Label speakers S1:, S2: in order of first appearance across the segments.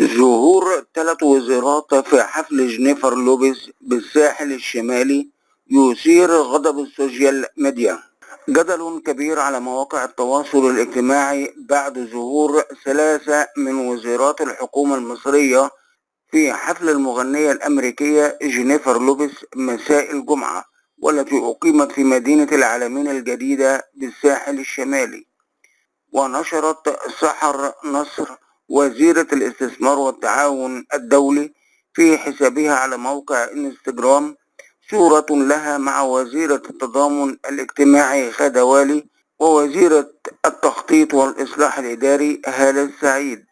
S1: ظهور ثلاث وزيرات في حفل جنيفر لوبيز بالساحل الشمالي يثير غضب السوشيال ميديا. جدل كبير على مواقع التواصل الاجتماعي بعد ظهور ثلاثة من وزيرات الحكومة المصرية في حفل المغنية الأمريكية جينيفر لوبيس مساء الجمعة والتي أقيمت في مدينة العلمين الجديدة بالساحل الشمالي. ونشرت سحر نصر وزيرة الاستثمار والتعاون الدولي في حسابها على موقع انستجرام صورة لها مع وزيرة التضامن الاجتماعي خالد والي ووزيرة التخطيط والإصلاح الإداري هالة السعيد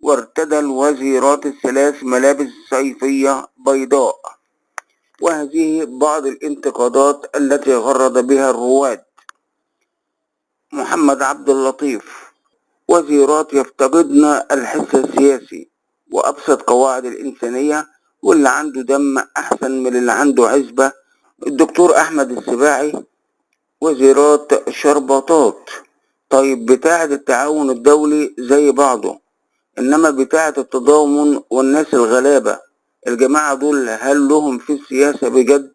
S1: وارتدى الوزيرات الثلاث ملابس صيفية بيضاء. وهذه بعض الانتقادات التي غرد بها الرواد. محمد عبد اللطيف. وزيرات يفتقدن الحس السياسي وأبسط قواعد الإنسانية واللي عنده دم أحسن من اللي عنده عزبة. الدكتور أحمد السباعي وزيرات شربطات. طيب بتاعة التعاون الدولي زي بعضه إنما بتاعة التضامن والناس الغلابة. الجماعة دول هل لهم في السياسة بجد؟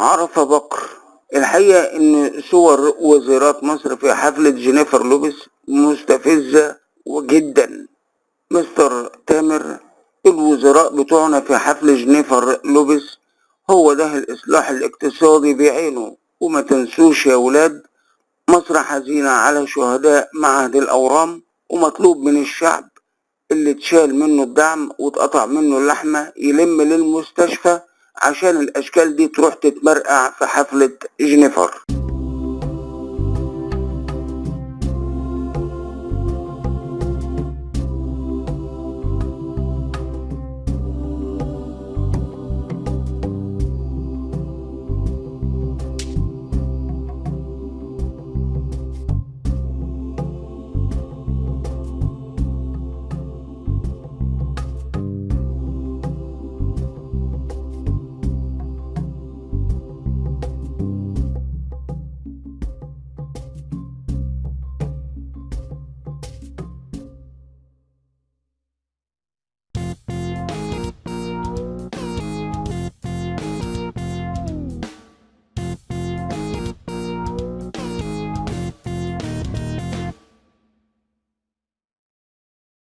S1: عرف بكر الحقيقة إن صور وزيرات مصر في حفلة جينيفر لوبيس مستفزة وجدا مستر تامر الوزراء بتوعنا في حفل جنيفر لوبيس هو ده الإصلاح الاقتصادي بعينه. وما تنسوش يا ولاد مصر حزينة على شهداء معهد الأورام ومطلوب من الشعب. اللي اتشال منه الدعم واتقطع منه اللحمة يلم للمستشفى عشان الأشكال دي تروح تتمرقع في حفلة جنيفر